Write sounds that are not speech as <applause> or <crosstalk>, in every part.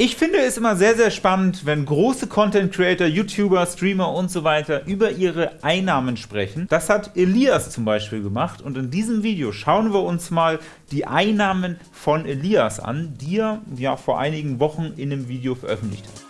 Ich finde es immer sehr, sehr spannend, wenn große Content Creator, YouTuber, Streamer und so weiter über ihre Einnahmen sprechen. Das hat Elias zum Beispiel gemacht und in diesem Video schauen wir uns mal die Einnahmen von Elias an, die er ja vor einigen Wochen in einem Video veröffentlicht hat.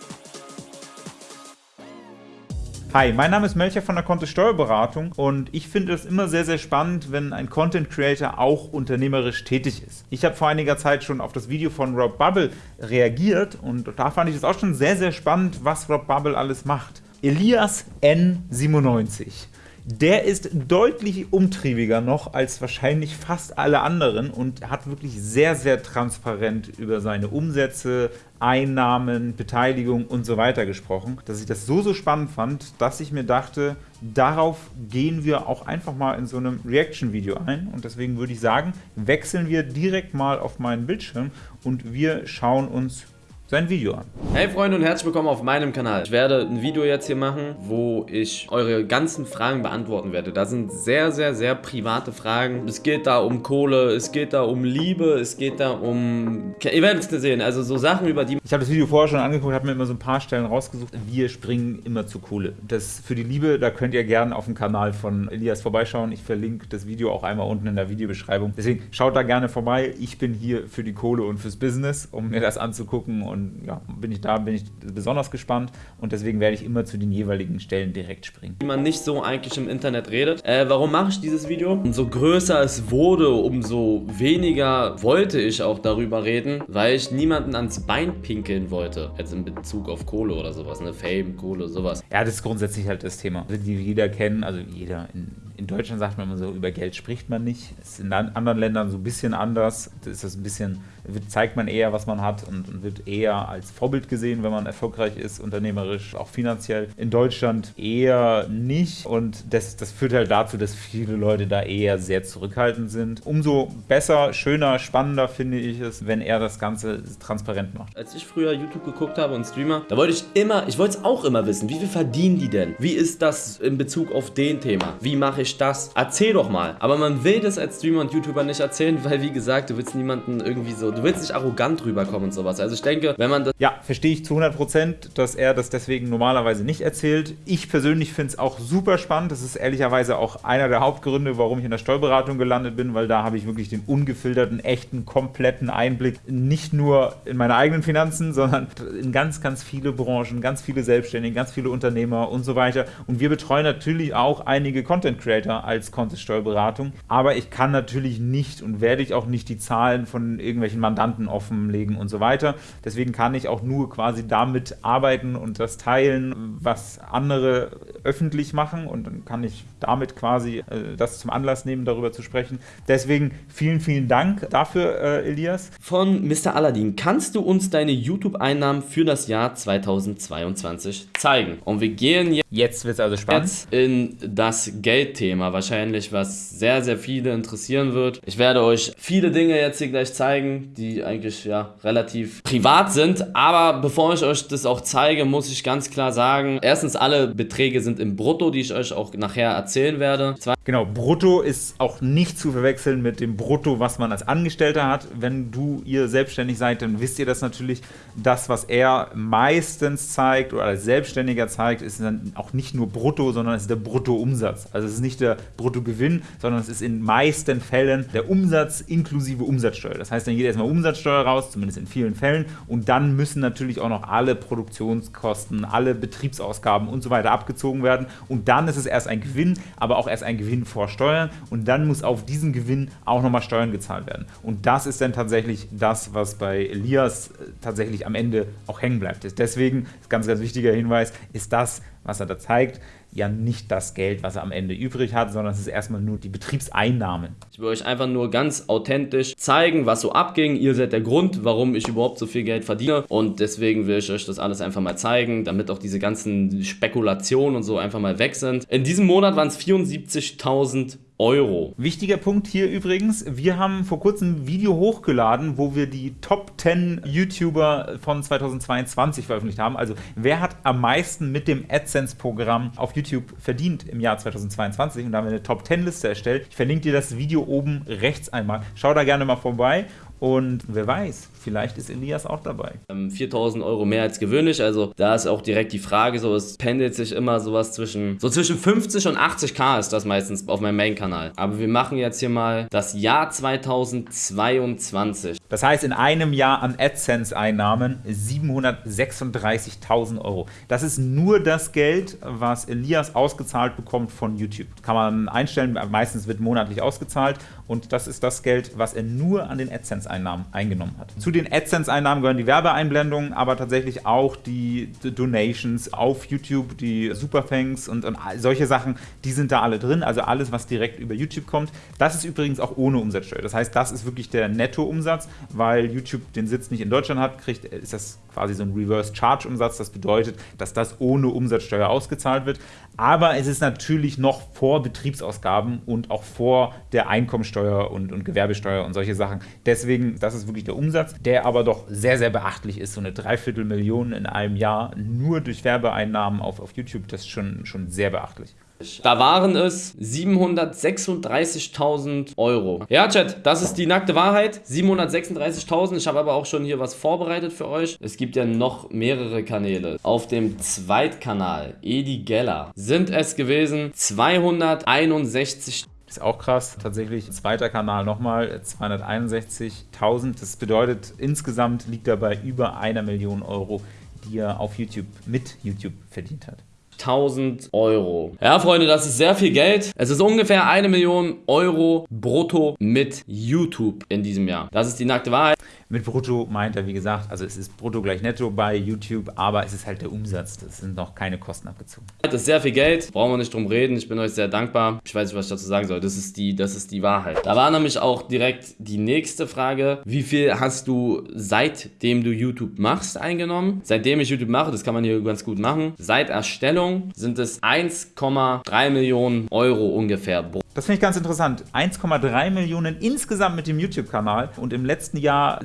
Hi, mein Name ist Melcher von der Kontist Steuerberatung und ich finde es immer sehr, sehr spannend, wenn ein Content Creator auch unternehmerisch tätig ist. Ich habe vor einiger Zeit schon auf das Video von Rob Bubble reagiert und da fand ich es auch schon sehr, sehr spannend, was Rob Bubble alles macht. Elias N97 der ist deutlich umtriebiger noch als wahrscheinlich fast alle anderen und hat wirklich sehr, sehr transparent über seine Umsätze, Einnahmen, Beteiligung und so weiter gesprochen, dass ich das so, so spannend fand, dass ich mir dachte, darauf gehen wir auch einfach mal in so einem Reaction-Video ein. Und deswegen würde ich sagen, wechseln wir direkt mal auf meinen Bildschirm und wir schauen uns sein Video an. Hey Freunde und herzlich willkommen auf meinem Kanal. Ich werde ein Video jetzt hier machen, wo ich eure ganzen Fragen beantworten werde. Da sind sehr, sehr, sehr private Fragen. Es geht da um Kohle, es geht da um Liebe, es geht da um... Ihr werdet es sehen, also so Sachen über die... Ich habe das Video vorher schon angeguckt, habe mir immer so ein paar Stellen rausgesucht. Wir springen immer zu Kohle. Das für die Liebe, da könnt ihr gerne auf dem Kanal von Elias vorbeischauen. Ich verlinke das Video auch einmal unten in der Videobeschreibung. Deswegen schaut da gerne vorbei. Ich bin hier für die Kohle und fürs Business, um mir das anzugucken und und ja, bin ich da, bin ich besonders gespannt und deswegen werde ich immer zu den jeweiligen Stellen direkt springen. Wie man nicht so eigentlich im Internet redet. Äh, warum mache ich dieses Video? Umso größer es wurde, umso weniger wollte ich auch darüber reden, weil ich niemanden ans Bein pinkeln wollte. Jetzt in Bezug auf Kohle oder sowas, ne? Fame, Kohle, sowas. Ja, das ist grundsätzlich halt das Thema, die jeder kennen, also jeder in in Deutschland sagt man immer so, über Geld spricht man nicht. Ist in anderen Ländern so ein bisschen anders. Da ist das ein bisschen, zeigt man eher, was man hat und, und, wird eher als Vorbild gesehen, wenn man erfolgreich ist, unternehmerisch, auch finanziell. In Deutschland eher nicht und das, das führt halt dazu, dass viele Leute da eher sehr zurückhaltend sind. Umso besser, schöner, spannender finde ich es, wenn er das Ganze transparent macht. Als ich früher YouTube geguckt habe und Streamer, da wollte ich immer, ich wollte es auch immer wissen, wie viel verdienen die denn? Wie ist das in Bezug auf den Thema? Wie mache ich ich das? Erzähl doch mal. Aber man will das als Streamer und YouTuber nicht erzählen, <laughs> weil wie gesagt, du willst niemanden irgendwie so, du willst nicht arrogant rüberkommen und sowas. Also ich denke, wenn man das... Ja, verstehe ich zu 100%, dass er das deswegen normalerweise nicht erzählt. Ich persönlich finde es auch super spannend. Das ist ehrlicherweise auch einer der Hauptgründe, warum ich in der Steuerberatung gelandet bin, weil da habe ich wirklich den ungefilterten, echten, kompletten Einblick, nicht nur in meine eigenen Finanzen, sondern in ganz, ganz viele Branchen, ganz viele Selbstständige, ganz viele Unternehmer und so weiter. Und wir betreuen natürlich auch einige Content Creator als Contest-Steuerberatung. Aber ich kann natürlich nicht und werde ich auch nicht die Zahlen von irgendwelchen Mandanten offenlegen und so weiter. Deswegen kann ich auch nur quasi damit arbeiten und das teilen, was andere öffentlich machen und dann kann ich damit quasi äh, das zum Anlass nehmen, darüber zu sprechen. Deswegen vielen, vielen Dank dafür, äh, Elias. Von Mr. Aladdin, kannst du uns deine YouTube-Einnahmen für das Jahr 2022 zeigen? Und wir gehen jetzt, jetzt wird also spannend. Jetzt in das Geldthema. Thema wahrscheinlich, was sehr, sehr viele interessieren wird. Ich werde euch viele Dinge jetzt hier gleich zeigen, die eigentlich ja relativ privat sind. Aber bevor ich euch das auch zeige, muss ich ganz klar sagen, erstens alle Beträge sind im Brutto, die ich euch auch nachher erzählen werde. Zwei genau, Brutto ist auch nicht zu verwechseln mit dem Brutto, was man als Angestellter hat. Wenn du ihr selbstständig seid, dann wisst ihr das natürlich. Das, was er meistens zeigt oder als Selbstständiger zeigt, ist dann auch nicht nur Brutto, sondern es ist der Bruttoumsatz. Also es ist nicht nicht der Bruttogewinn, sondern es ist in meisten Fällen der Umsatz inklusive Umsatzsteuer. Das heißt, dann geht erstmal Umsatzsteuer raus, zumindest in vielen Fällen, und dann müssen natürlich auch noch alle Produktionskosten, alle Betriebsausgaben und so weiter abgezogen werden. Und dann ist es erst ein Gewinn, aber auch erst ein Gewinn vor Steuern. Und dann muss auf diesen Gewinn auch nochmal Steuern gezahlt werden. Und das ist dann tatsächlich das, was bei Elias äh, tatsächlich am Ende auch hängen bleibt. Deswegen, ganz, ganz wichtiger Hinweis, ist das, was er da zeigt, ja nicht das Geld, was er am Ende übrig hat, sondern es ist erstmal nur die Betriebseinnahmen. Ich will euch einfach nur ganz authentisch zeigen, was so abging. Ihr seid der Grund, warum ich überhaupt so viel Geld verdiene und deswegen will ich euch das alles einfach mal zeigen, damit auch diese ganzen Spekulationen und so einfach mal weg sind. In diesem Monat waren es 74.000 Euro. Wichtiger Punkt hier übrigens, wir haben vor kurzem ein Video hochgeladen, wo wir die Top 10 YouTuber von 2022 veröffentlicht haben. Also wer hat am meisten mit dem AdSense-Programm auf YouTube verdient im Jahr 2022 und da haben wir eine Top 10 Liste erstellt. Ich verlinke dir das Video oben rechts einmal. Schau da gerne mal vorbei Und wer weiß, vielleicht ist Elias auch dabei. 4000 ähm, Euro mehr als gewöhnlich, also da ist auch direkt die Frage, so es pendelt sich immer sowas zwischen, so zwischen 50 und 80k ist das meistens auf meinem Main-Kanal. Aber wir machen jetzt hier mal das Jahr 2022. Das heißt, in einem Jahr an AdSense-Einnahmen 736.000 Euro. Das ist nur das Geld, was Elias ausgezahlt bekommt von YouTube. Kann man einstellen, meistens wird monatlich ausgezahlt und das ist das Geld, was er nur an den AdSense-Einnahmen eingenommen hat. Zu den AdSense-Einnahmen gehören die Werbeeinblendungen, aber tatsächlich auch die Donations auf YouTube, die Superthanks und, und solche Sachen, die sind da alle drin. Also alles, was direkt über YouTube kommt. Das ist übrigens auch ohne Umsatzsteuer. Das heißt, das ist wirklich der Nettoumsatz, weil YouTube den Sitz nicht in Deutschland hat, kriegt, ist das quasi so ein Reverse-Charge-Umsatz. Das bedeutet, dass das ohne Umsatzsteuer ausgezahlt wird. Aber es ist natürlich noch vor Betriebsausgaben und auch vor der Einkommensteuer und, und Gewerbesteuer und solche Sachen. Deswegen, das ist wirklich der Umsatz, der aber doch sehr, sehr beachtlich ist. So eine Dreiviertelmillion in einem Jahr nur durch Werbeeinnahmen auf, auf YouTube, das ist schon, schon sehr beachtlich. Da waren es 736.000 Euro. Ja, Chat, das ist die nackte Wahrheit. 736.000. Ich habe aber auch schon hier was vorbereitet für euch. Es gibt ja noch mehrere Kanäle. Auf dem Zweitkanal, Edi Geller, sind es gewesen 261 ist auch krass. Tatsächlich zweiter Kanal nochmal 261.000. Das bedeutet, insgesamt liegt er bei über einer Million Euro, die er auf YouTube mit YouTube verdient hat. 1000 Euro. Ja, Freunde, das ist sehr viel Geld. Es ist ungefähr eine Million Euro brutto mit YouTube in diesem Jahr. Das ist die nackte Wahrheit. Mit brutto meint er, wie gesagt, also es ist brutto gleich netto bei YouTube, aber es ist halt der Umsatz. Das sind noch keine Kosten abgezogen. Das ist sehr viel Geld, brauchen wir nicht drum reden. Ich bin euch sehr dankbar. Ich weiß nicht, was ich dazu sagen soll. Das ist die, das ist die Wahrheit. Da war nämlich auch direkt die nächste Frage. Wie viel hast du seitdem du YouTube machst eingenommen? Seitdem ich YouTube mache, das kann man hier ganz gut machen. Seit Erstellung sind es 1,3 Millionen Euro ungefähr das finde ich ganz interessant. 1,3 Millionen insgesamt mit dem YouTube-Kanal und im letzten Jahr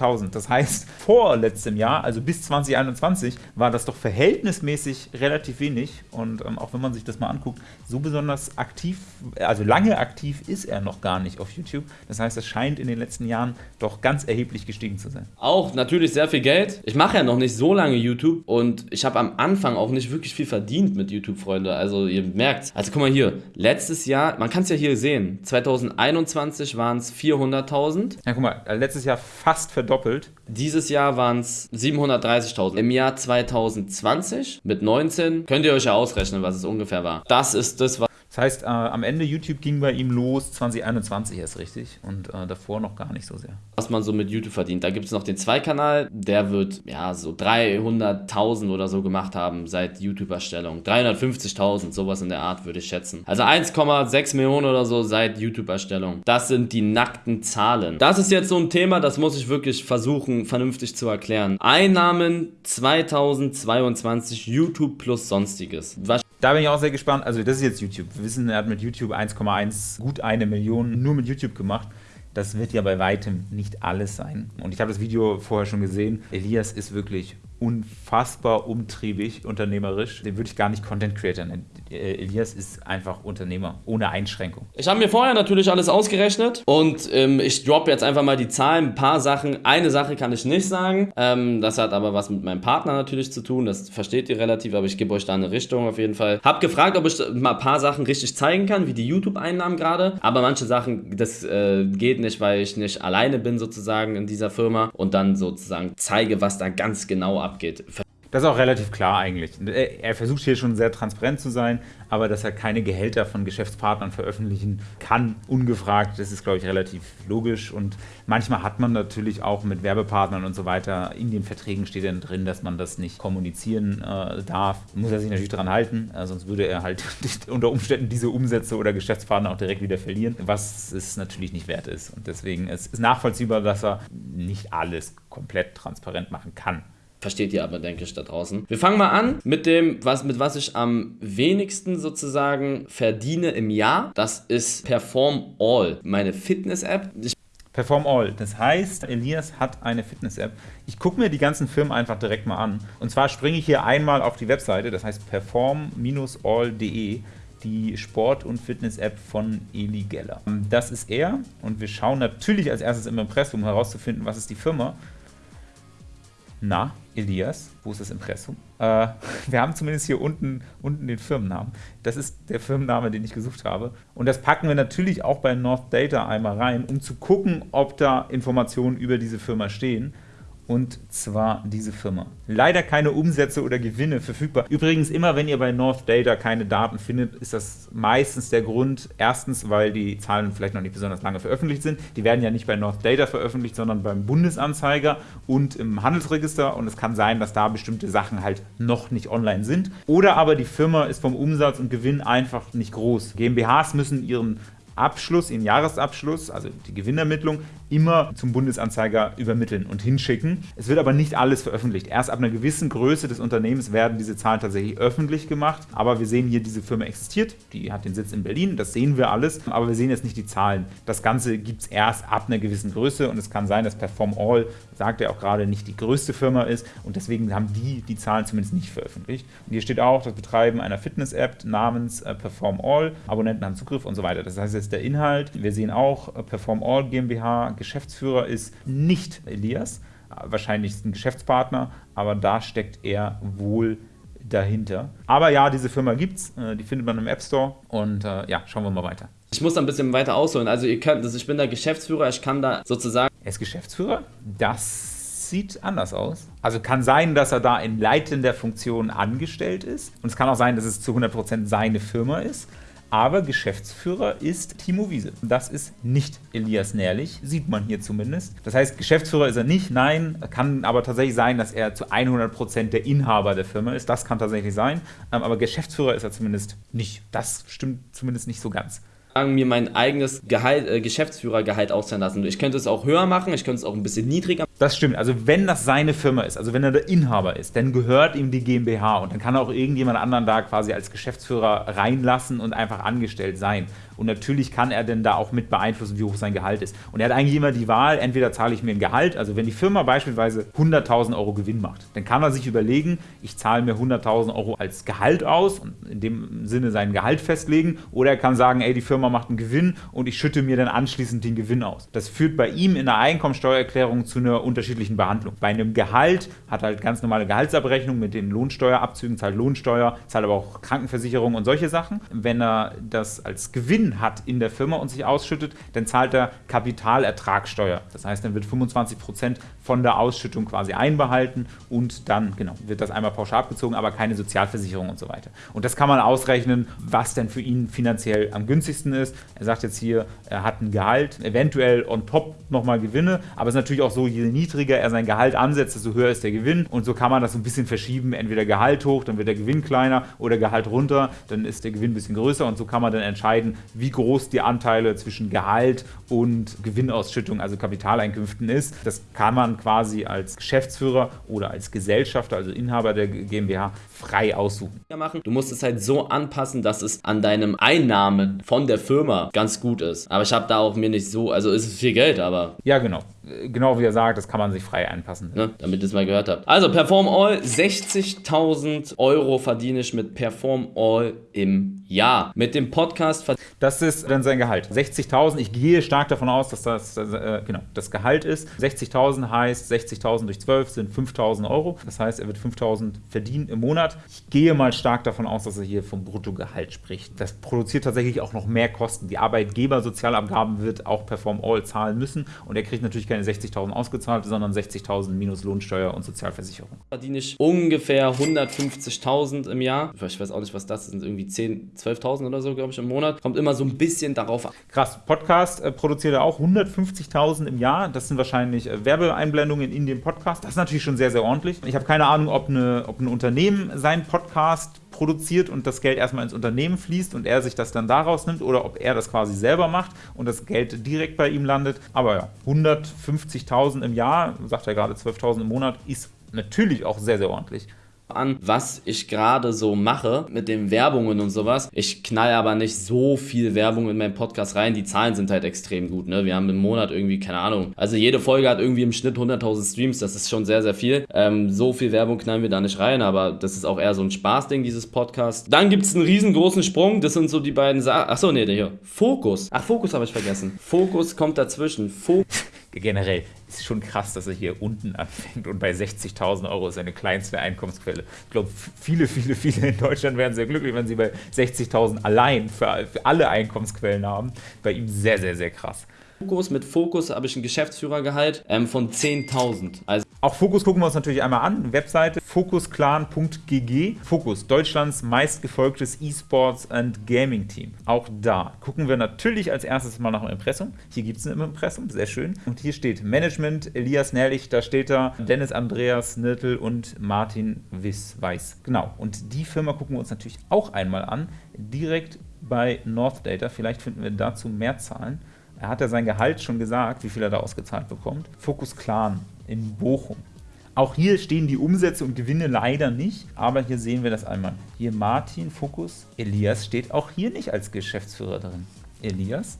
750.000. Das heißt, vor letztem Jahr, also bis 2021, war das doch verhältnismäßig relativ wenig. Und ähm, auch wenn man sich das mal anguckt, so besonders aktiv, also lange aktiv ist er noch gar nicht auf YouTube. Das heißt, es scheint in den letzten Jahren doch ganz erheblich gestiegen zu sein. Auch natürlich sehr viel Geld. Ich mache ja noch nicht so lange YouTube und ich habe am Anfang auch nicht wirklich viel verdient mit YouTube, Freunde. Also ihr merkt, also guck mal hier, letztes Jahr man kann es ja hier sehen, 2021 waren es 400.000. Ja, guck mal, letztes Jahr fast verdoppelt. Dieses Jahr waren es 730.000. Im Jahr 2020 mit 19 könnt ihr euch ja ausrechnen, was es ungefähr war. Das ist das, was das heißt, äh, am Ende YouTube ging bei ihm los 2021 erst richtig und äh, davor noch gar nicht so sehr. Was man so mit YouTube verdient. Da gibt es noch den Zweikanal, der wird ja so 300.000 oder so gemacht haben seit YouTube-Erstellung. 350.000, sowas in der Art würde ich schätzen. Also 1,6 Millionen oder so seit YouTube-Erstellung. Das sind die nackten Zahlen. Das ist jetzt so ein Thema, das muss ich wirklich versuchen, vernünftig zu erklären. Einnahmen 2022 YouTube plus Sonstiges. Was da bin ich auch sehr gespannt. Also, das ist jetzt YouTube. Wissen, er hat mit YouTube 1,1 gut eine Million nur mit YouTube gemacht. Das wird ja bei weitem nicht alles sein. Und ich habe das Video vorher schon gesehen. Elias ist wirklich unfassbar umtriebig, unternehmerisch. Den würde ich gar nicht Content Creator nennen. Äh, Elias ist einfach Unternehmer, ohne Einschränkung. Ich habe mir vorher natürlich alles ausgerechnet und ähm, ich droppe jetzt einfach mal die Zahlen, ein paar Sachen. Eine Sache kann ich nicht sagen. Ähm, das hat aber was mit meinem Partner natürlich zu tun. Das versteht ihr relativ, aber ich gebe euch da eine Richtung auf jeden Fall. Hab gefragt, ob ich mal ein paar Sachen richtig zeigen kann, wie die YouTube-Einnahmen gerade. Aber manche Sachen, das äh, geht nicht, weil ich nicht alleine bin sozusagen in dieser Firma und dann sozusagen zeige, was da ganz genau abgeht abgeht. Das ist auch relativ klar eigentlich. Er versucht hier schon sehr transparent zu sein, aber dass er keine Gehälter von Geschäftspartnern veröffentlichen kann, ungefragt, das ist, glaube ich, relativ logisch. Und manchmal hat man natürlich auch mit Werbepartnern und so weiter, in den Verträgen steht dann drin, dass man das nicht kommunizieren äh, darf. Muss er sich natürlich daran halten, äh, sonst würde er halt <laughs> unter Umständen diese Umsätze oder Geschäftspartner auch direkt wieder verlieren, was es natürlich nicht wert ist. Und deswegen ist es nachvollziehbar, dass er nicht alles komplett transparent machen kann. Versteht ihr aber, denke ich, da draußen. Wir fangen mal an mit dem, was, mit was ich am wenigsten sozusagen verdiene im Jahr. Das ist Perform All, meine Fitness-App. Perform All. Das heißt, Elias hat eine Fitness-App. Ich gucke mir die ganzen Firmen einfach direkt mal an. Und zwar springe ich hier einmal auf die Webseite, das heißt perform-all.de. die Sport- und Fitness-App von Eli Geller. Das ist er und wir schauen natürlich als erstes im Impressum herauszufinden, was ist die Firma. Na, Elias, wo ist das Impressum? Äh, <laughs> wir haben zumindest hier unten, unten den Firmennamen. Das ist der Firmenname, den ich gesucht habe. Und das packen wir natürlich auch bei North Data einmal rein, um zu gucken, ob da Informationen über diese Firma stehen und zwar diese Firma. Leider keine Umsätze oder Gewinne verfügbar. Übrigens, immer wenn ihr bei North Data keine Daten findet, ist das meistens der Grund. Erstens, weil die Zahlen vielleicht noch nicht besonders lange veröffentlicht sind. Die werden ja nicht bei North Data veröffentlicht, sondern beim Bundesanzeiger und im Handelsregister. Und es kann sein, dass da bestimmte Sachen halt noch nicht online sind. Oder aber die Firma ist vom Umsatz und Gewinn einfach nicht groß. GmbHs müssen ihren Abschluss, ihren Jahresabschluss, also die Gewinnermittlung, immer zum Bundesanzeiger übermitteln und hinschicken. Es wird aber nicht alles veröffentlicht. Erst ab einer gewissen Größe des Unternehmens werden diese Zahlen tatsächlich öffentlich gemacht. Aber wir sehen hier, diese Firma existiert. Die hat den Sitz in Berlin. Das sehen wir alles. Aber wir sehen jetzt nicht die Zahlen. Das Ganze gibt es erst ab einer gewissen Größe. Und es kann sein, dass Perform All, sagt er auch gerade, nicht die größte Firma ist. Und deswegen haben die die Zahlen zumindest nicht veröffentlicht. Und hier steht auch das Betreiben einer Fitness-App namens äh, Perform All. Abonnenten haben Zugriff und so weiter. Das heißt, ist der Inhalt. Wir sehen auch äh, Perform All GmbH Geschäftsführer ist nicht Elias, wahrscheinlich ist ein Geschäftspartner, aber da steckt er wohl dahinter. Aber ja, diese Firma gibt's, äh, die findet man im App Store und äh, ja, schauen wir mal weiter. Ich muss da ein bisschen weiter ausholen. Also ihr könnt, also ich bin der Geschäftsführer, ich kann da sozusagen. Er ist Geschäftsführer? Das sieht anders aus. Also kann sein, dass er da in leitender Funktion angestellt ist. Und es kann auch sein, dass es zu 100% seine Firma ist aber Geschäftsführer ist Timo Wiese. Das ist nicht Elias Nährlich, sieht man hier zumindest. Das heißt, Geschäftsführer ist er nicht, nein, kann aber tatsächlich sein, dass er zu 100% der Inhaber der Firma ist. Das kann tatsächlich sein, ähm, aber Geschäftsführer ist er zumindest nicht. Das stimmt zumindest nicht so ganz mir mein eigenes Gehalt, äh, Geschäftsführergehalt auszahlen lassen. Ich könnte es auch höher machen, ich könnte es auch ein bisschen niedriger. Das stimmt. Also wenn das seine Firma ist, also wenn er der Inhaber ist, dann gehört ihm die GmbH und dann kann er auch irgendjemand anderen da quasi als Geschäftsführer reinlassen und einfach angestellt sein. Und natürlich kann er denn da auch mit beeinflussen, wie hoch sein Gehalt ist. Und er hat eigentlich immer die Wahl, entweder zahle ich mir ein Gehalt, also wenn die Firma beispielsweise 100.000 Euro Gewinn macht, dann kann er sich überlegen, ich zahle mir 100.000 Euro als Gehalt aus und in dem Sinne sein Gehalt festlegen. Oder er kann sagen, ey, die Firma macht einen Gewinn und ich schütte mir dann anschließend den Gewinn aus. Das führt bei ihm in der Einkommensteuererklärung zu einer unterschiedlichen Behandlung. Bei einem Gehalt hat er halt ganz normale Gehaltsabrechnung mit den Lohnsteuerabzügen, zahlt Lohnsteuer, zahlt aber auch Krankenversicherung und solche Sachen. Wenn er das als Gewinn hat in der Firma und sich ausschüttet, dann zahlt er Kapitalertragssteuer. Das heißt, dann wird 25 Prozent von der Ausschüttung quasi einbehalten und dann genau wird das einmal pauschal abgezogen, aber keine Sozialversicherung und so weiter. Und das kann man ausrechnen, was denn für ihn finanziell am günstigsten ist. Er sagt jetzt hier, er hat ein Gehalt, eventuell on top nochmal Gewinne, aber es ist natürlich auch so, je niedriger er sein Gehalt ansetzt, desto höher ist der Gewinn und so kann man das so ein bisschen verschieben, entweder Gehalt hoch, dann wird der Gewinn kleiner oder Gehalt runter, dann ist der Gewinn ein bisschen größer und so kann man dann entscheiden, wie groß die Anteile zwischen Gehalt und Gewinnausschüttung, also Kapitaleinkünften ist. Das kann man quasi als Geschäftsführer oder als Gesellschafter, also Inhaber der GmbH, frei aussuchen. Du musst es halt so anpassen, dass es an deinem Einnahmen von der Firma ganz gut ist. Aber ich habe da auch mir nicht so, also ist es viel Geld, aber. Ja, genau. Genau wie er sagt, das kann man sich frei anpassen. Ne? Damit ihr es mal gehört habt. Also Perform All, 60.000 Euro verdiene ich mit Perform All im Jahr. Mit dem Podcast. Das ist dann sein Gehalt. 60.000. Ich gehe stark davon aus, dass das äh, genau das Gehalt ist. 60.000 heißt 60.000 durch 12 sind 5.000 Euro. Das heißt, er wird 5.000 verdienen im Monat. Ich gehe mal stark davon aus, dass er hier vom Bruttogehalt spricht. Das produziert tatsächlich auch noch mehr Kosten. Die Arbeitgebersozialabgaben wird auch Perform All zahlen müssen und er kriegt natürlich keine 60.000 ausgezahlt, sondern 60.000 minus Lohnsteuer und Sozialversicherung. Verdiene ich ungefähr 150.000 im Jahr. Ich weiß auch nicht, was das sind, irgendwie 10, 12.000 oder so, glaube ich, im Monat. Kommt immer so ein bisschen darauf an. Krass, Podcast äh, produziert er auch 150.000 im Jahr. Das sind wahrscheinlich äh, Werbeeinblendungen in dem Podcast. Das ist natürlich schon sehr, sehr ordentlich. Ich habe keine Ahnung, ob, eine, ob ein Unternehmen seinen Podcast produziert und das Geld erstmal ins Unternehmen fließt und er sich das dann daraus nimmt oder ob er das quasi selber macht und das Geld direkt bei ihm landet. Aber ja, 150.000 im Jahr, sagt er gerade 12.000 im Monat, ist natürlich auch sehr, sehr ordentlich. An, was ich gerade so mache mit den Werbungen und sowas. Ich knall aber nicht so viel Werbung in meinen Podcast rein. Die Zahlen sind halt extrem gut. Ne? Wir haben im Monat irgendwie, keine Ahnung, also jede Folge hat irgendwie im Schnitt 100.000 Streams. Das ist schon sehr, sehr viel. Ähm, so viel Werbung knallen wir da nicht rein, aber das ist auch eher so ein Spaßding, dieses Podcast. Dann gibt es einen riesengroßen Sprung. Das sind so die beiden Sachen. Achso, nee, hier. Fokus. Ach, Fokus habe ich vergessen. Fokus kommt dazwischen. Fokus. Generell ist schon krass, dass er hier unten anfängt und bei 60.000 Euro ist seine kleinste Einkommensquelle. Ich glaube, viele, viele, viele in Deutschland wären sehr glücklich, wenn sie bei 60.000 allein für, alle Einkommensquellen haben. Bei ihm sehr, sehr, sehr krass. Fokus. Mit Fokus habe ich ein Geschäftsführergehalt ähm, von 10.000. Also auch Fokus gucken wir uns natürlich einmal an. Webseite fokusclan.gg. Fokus, Deutschlands meistgefolgtes E-Sports and Gaming Team. Auch da gucken wir natürlich als erstes mal nach dem Impressum. Hier gibt es ein Impressum, sehr schön. Und hier steht Management, Elias Nährlich, da steht da Dennis Andreas Nirtel und Martin Wiss Weiß. Genau. Und die Firma gucken wir uns natürlich auch einmal an. Direkt bei North Data. Vielleicht finden wir dazu mehr Zahlen. Er hat ja sein Gehalt schon gesagt, wie viel er da ausgezahlt bekommt. Fokus Clan in Bochum. Auch hier stehen die Umsätze und Gewinne leider nicht, aber hier sehen wir das einmal. Hier Martin, Fokus, Elias steht auch hier nicht als Geschäftsführer drin. Elias?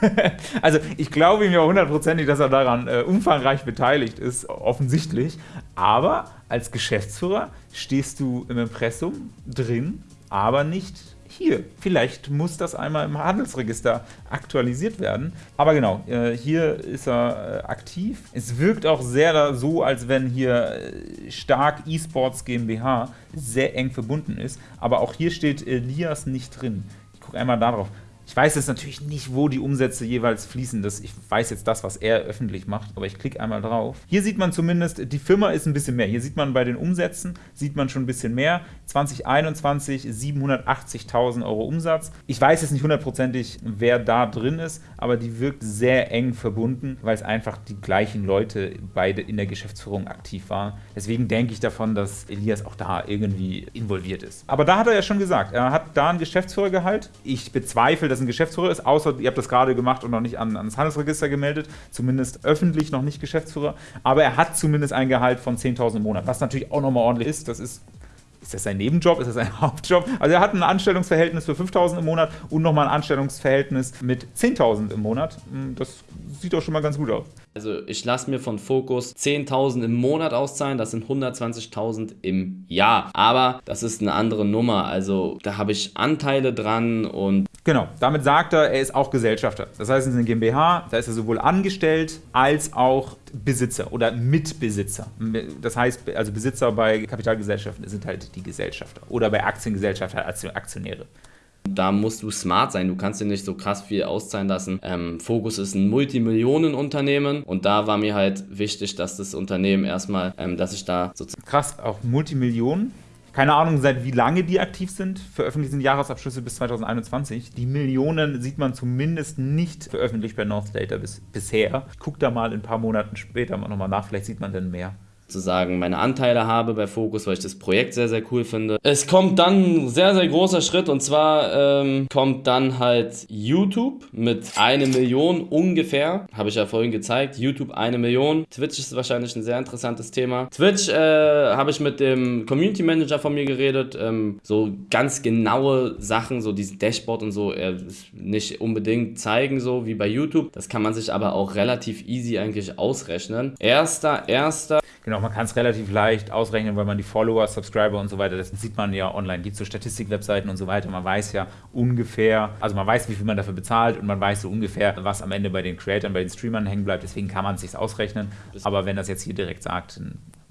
<laughs> also ich glaube ihm ja hundertprozentig, dass er daran äh, umfangreich beteiligt ist, offensichtlich. Aber als Geschäftsführer stehst du im Impressum drin, aber nicht hier. Vielleicht muss das einmal im Handelsregister aktualisiert werden. Aber genau, äh, hier ist er äh, aktiv. Es wirkt auch sehr so, als wenn hier äh, stark eSports GmbH sehr eng verbunden ist. Aber auch hier steht Elias nicht drin. Ich gucke einmal darauf. Ich weiß jetzt natürlich nicht, wo die Umsätze jeweils fließen. Das, ich weiß jetzt das, was er öffentlich macht, aber ich klicke einmal drauf. Hier sieht man zumindest, die Firma ist ein bisschen mehr. Hier sieht man bei den Umsätzen, sieht man schon ein bisschen mehr. 2021 780.000 Euro Umsatz. Ich weiß jetzt nicht hundertprozentig, wer da drin ist, aber die wirkt sehr eng verbunden, weil es einfach die gleichen Leute beide in der Geschäftsführung aktiv waren. Deswegen denke ich davon, dass Elias auch da irgendwie involviert ist. Aber da hat er ja schon gesagt, er hat da einen Geschäftsführergehalt. Ich bezweifle, dass ein Geschäftsführer ist, außer ihr habt das gerade gemacht und noch nicht an, ans Handelsregister gemeldet, zumindest öffentlich noch nicht Geschäftsführer, aber er hat zumindest ein Gehalt von 10.000 im Monat, was natürlich auch nochmal ordentlich ist, das ist ist das sein Nebenjob? Ist das sein <laughs> Hauptjob? Also er hat ein Anstellungsverhältnis für 5.000 im Monat und nochmal ein Anstellungsverhältnis mit 10.000 im Monat. Hm, das sieht doch schon mal ganz gut aus. Also ich lasse mir von Fokus 10.000 im Monat auszahlen, das sind 120.000 im Jahr. Aber das ist eine andere Nummer, also da habe ich Anteile dran und... Genau, damit sagt er, er ist auch Gesellschafter. Das heißt, in der GmbH, da ist er sowohl angestellt als auch Besitzer oder Mitbesitzer. Das heißt, also Besitzer bei Kapitalgesellschaften sind halt die Gesellschafter oder bei Aktiengesellschaften halt Aktionäre. Da musst du smart sein. Du kannst dir nicht so krass viel auszahlen lassen. Ähm, Focus ist ein Multimillionenunternehmen und da war mir halt wichtig, dass das Unternehmen erstmal, ähm, dass ich da sozusagen. Krass, auch Multimillionen. Keine Ahnung, seit wie lange die aktiv sind. Veröffentlicht sind Jahresabschlüsse bis 2021. Die Millionen sieht man zumindest nicht veröffentlicht bei North Data bis, bisher. Ich gucke da mal in ein paar Monaten später nochmal nach, vielleicht sieht man dann mehr sozusagen meine Anteile habe bei Focus, weil ich das Projekt sehr, sehr cool finde. Es kommt dann ein sehr, sehr großer Schritt und zwar ähm, kommt dann halt YouTube mit eine Million ungefähr. Habe ich ja vorhin gezeigt. YouTube eine Million. Twitch ist wahrscheinlich ein sehr interessantes Thema. Twitch äh, habe ich mit dem Community Manager von mir geredet. Ähm, so ganz genaue Sachen, so dieses Dashboard und so, äh, nicht unbedingt zeigen, so wie bei YouTube. Das kann man sich aber auch relativ easy eigentlich ausrechnen. Erster, erster. Genau, man kann es relativ leicht ausrechnen, weil man die Follower, Subscriber und so weiter, das sieht man ja online. Gibt so Statistikwebseiten und so weiter. Man weiß ja ungefähr, also man weiß, wie viel man dafür bezahlt und man weiß so ungefähr, was am Ende bei den Creatoren, bei den Streamern hängen bleibt. Deswegen kann man es sich ausrechnen. Aber wenn das jetzt hier direkt sagt,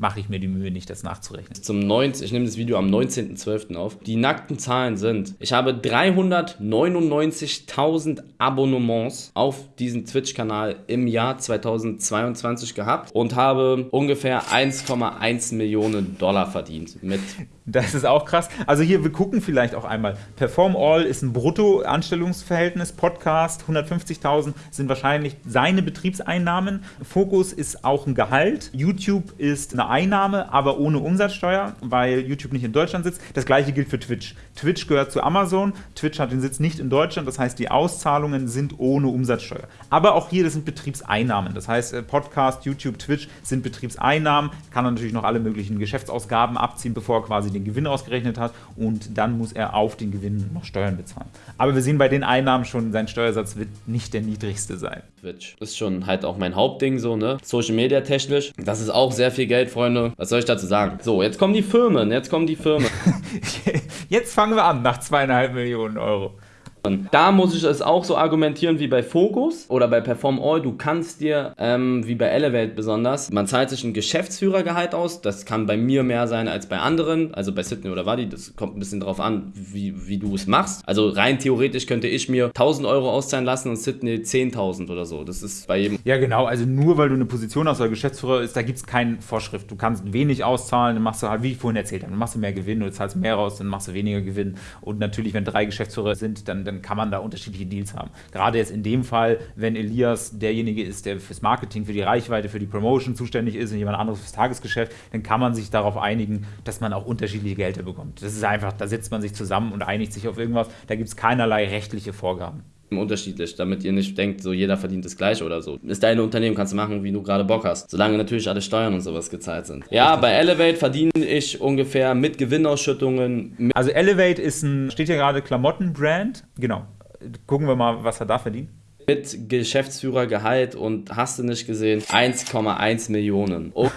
mache ich mir die Mühe nicht, das nachzurechnen. Zum 19, ich nehme das Video am 19.12. auf. Die nackten Zahlen sind, ich habe 399.000 Abonnements auf diesen Twitch-Kanal im Jahr 2022 gehabt und habe ungefähr 1,1 Millionen Dollar verdient mit das ist auch krass. Also hier, wir gucken vielleicht auch einmal. Perform All ist ein Brutto-Anstellungsverhältnis. Podcast 150.000 sind wahrscheinlich seine Betriebseinnahmen. Fokus ist auch ein Gehalt. YouTube ist eine Einnahme, aber ohne Umsatzsteuer, weil YouTube nicht in Deutschland sitzt. Das gleiche gilt für Twitch. Twitch gehört zu Amazon. Twitch hat den Sitz nicht in Deutschland, das heißt, die Auszahlungen sind ohne Umsatzsteuer. Aber auch hier, das sind Betriebseinnahmen. Das heißt, äh, Podcast, YouTube, Twitch sind Betriebseinnahmen. Kann er natürlich noch alle möglichen Geschäftsausgaben abziehen, bevor er quasi den Gewinn ausgerechnet hat. Und dann muss er auf den Gewinn noch Steuern bezahlen. Aber wir sehen bei den Einnahmen schon, sein Steuersatz wird nicht der niedrigste sein. Twitch ist schon halt auch mein Hauptding so, ne? Social Media technisch. Das ist auch sehr viel Geld, Freunde. Was soll ich dazu sagen? So, jetzt kommen die Firmen. Jetzt kommen die Firmen. <laughs> jetzt fangen wir an nach zweieinhalb Millionen Euro. Da muss ich es auch so argumentieren wie bei Focus oder bei Perform All. Du kannst dir, ähm, wie bei Elevate besonders, man zahlt sich ein Geschäftsführergehalt aus. Das kann bei mir mehr sein als bei anderen. Also bei Sydney oder Wadi. Das kommt ein bisschen drauf an, wie, wie du es machst. Also rein theoretisch könnte ich mir 1000 Euro auszahlen lassen und Sydney 10.000 oder so. Das ist bei jedem. Ja, genau. Also nur weil du eine Position hast oder Geschäftsführer ist, da gibt es keine Vorschrift. Du kannst wenig auszahlen, dann machst du halt, wie ich vorhin erzählt habe, dann machst du mehr Gewinn, du zahlst mehr raus, dann machst du weniger Gewinn. Und natürlich, wenn drei Geschäftsführer sind, dann, dann kann man da unterschiedliche Deals haben. Gerade jetzt in dem Fall, wenn Elias derjenige ist, der fürs Marketing, für die Reichweite, für die Promotion zuständig ist und jemand anderes fürs Tagesgeschäft, dann kann man sich darauf einigen, dass man auch unterschiedliche Gelder bekommt. Das ist einfach, da setzt man sich zusammen und einigt sich auf irgendwas. Da gibt es keinerlei rechtliche Vorgaben unterschiedlich, damit ihr nicht denkt, so jeder verdient das gleiche oder so. Ist dein Unternehmen, kannst du machen, wie du gerade Bock hast. Solange natürlich alle Steuern und sowas gezahlt sind. Ja, bei Elevate verdiene ich ungefähr mit Gewinnausschüttungen. Also Elevate ist ein, steht hier gerade Klamottenbrand, genau gucken wir mal, was er da verdient mit Geschäftsführergehalt und hast du nicht gesehen, 1,1 Millionen. Oh.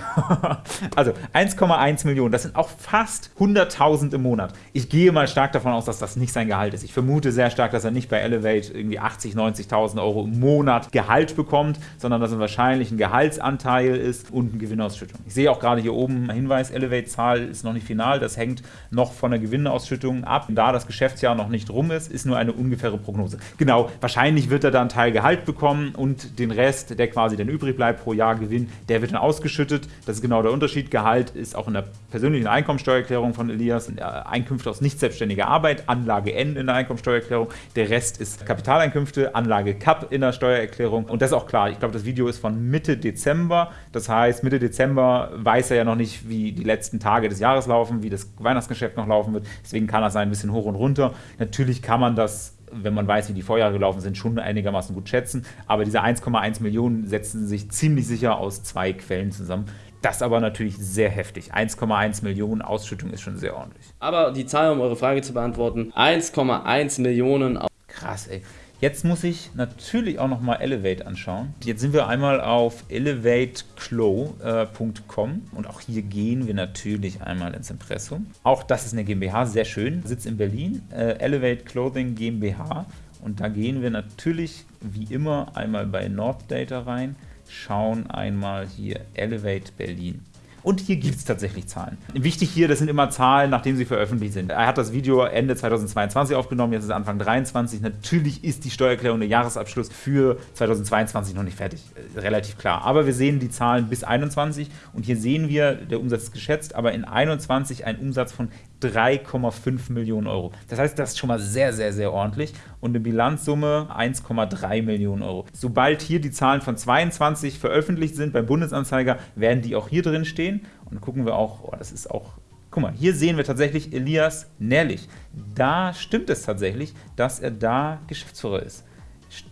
<laughs> also 1,1 Millionen, das sind auch fast 100.000 im Monat. Ich gehe mal stark davon aus, dass das nicht sein Gehalt ist. Ich vermute sehr stark, dass er nicht bei Elevate irgendwie 80, 90.000 Euro im Monat Gehalt bekommt, sondern dass er wahrscheinlich ein Gehaltsanteil ist und eine Gewinnausschüttung. Ich sehe auch gerade hier oben Hinweis, Elevate-Zahl ist noch nicht final, das hängt noch von der Gewinnausschüttung ab. Da das Geschäftsjahr noch nicht rum ist, ist nur eine ungefähre Prognose. Genau, wahrscheinlich wird er dann Teil Gehalt bekommen und den Rest, der quasi dann übrig bleibt pro Jahr Gewinn, der wird dann ausgeschüttet. Das ist genau der Unterschied. Gehalt ist auch in der persönlichen Einkommensteuererklärung von Elias Einkünfte aus nicht selbstständiger Arbeit, Anlage N in der Einkommensteuererklärung. Der Rest ist Kapitaleinkünfte, Anlage CAP in der Steuererklärung. Und das ist auch klar. Ich glaube, das Video ist von Mitte Dezember. Das heißt, Mitte Dezember weiß er ja noch nicht, wie die letzten Tage des Jahres laufen, wie das Weihnachtsgeschäft noch laufen wird. Deswegen kann das sein, ein bisschen hoch und runter. Natürlich kann man das wenn man weiß, wie die Vorjahre gelaufen sind, schon einigermaßen gut schätzen. Aber diese 1,1 Millionen setzen sich ziemlich sicher aus zwei Quellen zusammen. Das aber natürlich sehr heftig. 1,1 Millionen Ausschüttung ist schon sehr ordentlich. Aber die Zahl, um eure Frage zu beantworten, 1,1 Millionen. Krass, ey. Jetzt muss ich natürlich auch nochmal Elevate anschauen. Jetzt sind wir einmal auf elevateclow.com äh, und auch hier gehen wir natürlich einmal ins Impressum. Auch das ist eine GmbH, sehr schön, Sitz in Berlin, äh, Elevate Clothing GmbH. Und da gehen wir natürlich wie immer einmal bei Norddata rein, schauen einmal hier Elevate Berlin. Und hier gibt es tatsächlich Zahlen. Wichtig hier, das sind immer Zahlen, nachdem sie veröffentlicht sind. Er hat das Video Ende 2022 aufgenommen, jetzt ist Anfang 2023. Natürlich ist die Steuererklärung der Jahresabschluss für 2022 noch nicht fertig. Äh, relativ klar. Aber wir sehen die Zahlen bis 2021 und hier sehen wir, der Umsatz ist geschätzt, aber in 2021 ein Umsatz von 3,5 Millionen Euro. Das heißt, das ist schon mal sehr, sehr, sehr ordentlich. Und eine Bilanzsumme 1,3 Millionen Euro. Sobald hier die Zahlen von 22 veröffentlicht sind beim Bundesanzeiger, werden die auch hier drin stehen. Und gucken wir auch, oh, das ist auch Guck mal, hier sehen wir tatsächlich Elias Nährlich. Da stimmt es tatsächlich, dass er da Geschäftsführer ist.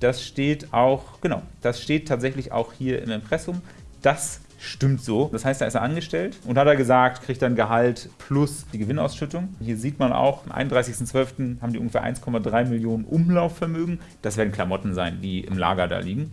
Das steht auch, genau, das steht tatsächlich auch hier im Impressum. Das stimmt so. Das heißt, da ist er angestellt und hat er gesagt, kriegt dann Gehalt plus die Gewinnausschüttung. Hier sieht man auch, am 31.12. haben die ungefähr 1,3 Millionen Umlaufvermögen. Das werden Klamotten sein, die im Lager da liegen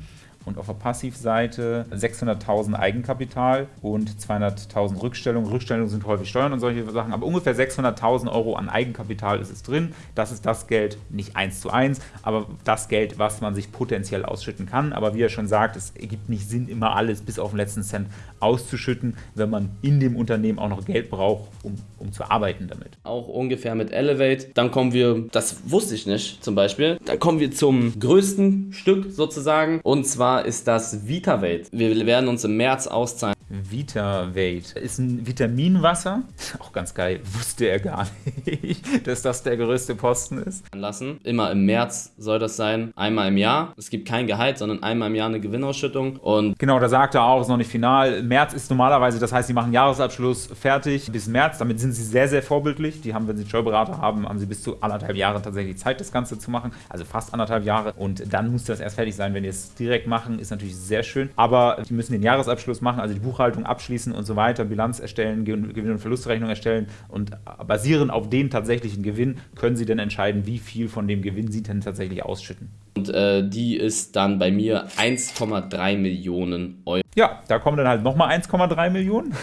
und auf der Passivseite 600.000 Eigenkapital und 200.000 Rückstellungen. Rückstellungen sind häufig Steuern und solche Sachen, aber ungefähr 600.000 Euro an Eigenkapital ist es drin. Das ist das Geld, nicht eins zu eins, aber das Geld, was man sich potenziell ausschütten kann. Aber wie er schon sagt, es ergibt nicht Sinn, immer alles bis auf den letzten Cent auszuschütten, wenn man in dem Unternehmen auch noch Geld braucht, um, um zu arbeiten damit. Auch ungefähr mit Elevate. Dann kommen wir, das wusste ich nicht zum Beispiel, dann kommen wir zum größten Stück sozusagen und zwar ist das VitaVate. Wir werden uns im März auszahlen VitaVate. Ist ein Vitaminwasser. <laughs> Auch ganz geil. Wusste er gar nicht, <laughs> dass das der größte Posten ist. Lassen. Immer im März soll das sein. Einmal im Jahr. Es gibt kein Gehalt, sondern einmal im Jahr eine Gewinnausschüttung. Und genau, da sagt er auch, ist noch nicht final. März ist normalerweise, das heißt, sie machen Jahresabschluss fertig bis März. Damit sind sie sehr, sehr vorbildlich. Die haben, wenn sie einen Steuerberater haben, haben sie bis zu anderthalb Jahre tatsächlich Zeit, das Ganze zu machen. Also fast anderthalb Jahre. Und dann muss das erst fertig sein. Wenn die es direkt machen, ist natürlich sehr schön. Aber die müssen den Jahresabschluss machen, also die Buchhaltung abschließen und so weiter, Bilanz erstellen, Gewinn- und Verlustrechnung erstellen. Und basierend auf den tatsächlichen Gewinn können sie dann entscheiden, wie viel von dem Gewinn sie denn tatsächlich ausschütten. Und äh, die ist dann bei mir 1,3 Millionen Euro. Ja, da kommen dann halt nochmal 1,3 Millionen.